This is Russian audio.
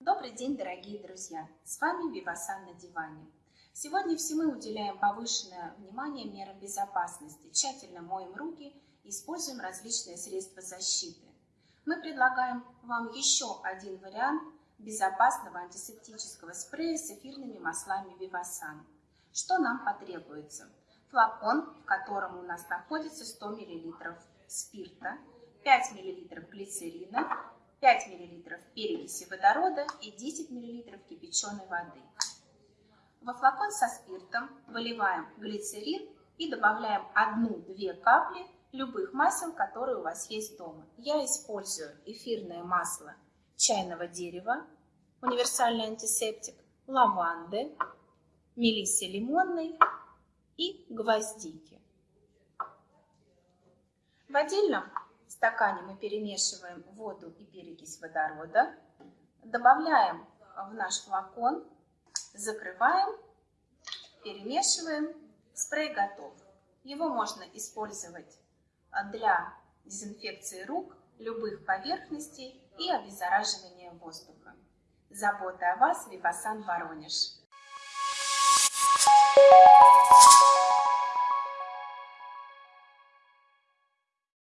Добрый день, дорогие друзья! С вами Вивасан на диване. Сегодня все мы уделяем повышенное внимание мерам безопасности, тщательно моем руки и используем различные средства защиты. Мы предлагаем вам еще один вариант безопасного антисептического спрея с эфирными маслами Вивасан. Что нам потребуется? Флакон, в котором у нас находится 100 мл спирта, 5 мл глицерина, 5 мл перекиси водорода и 10 мл кипяченой воды. Во флакон со спиртом выливаем глицерин и добавляем 1-2 капли любых масел, которые у вас есть дома. Я использую эфирное масло чайного дерева, универсальный антисептик, лаванды, мелиссы лимонной и гвоздики. В отдельном стакане мы перемешиваем воду и перекись водорода, добавляем в наш флакон, закрываем, перемешиваем, спрей готов. Его можно использовать для дезинфекции рук, любых поверхностей и обеззараживания воздуха. Забота о вас, Випасан Воронеж.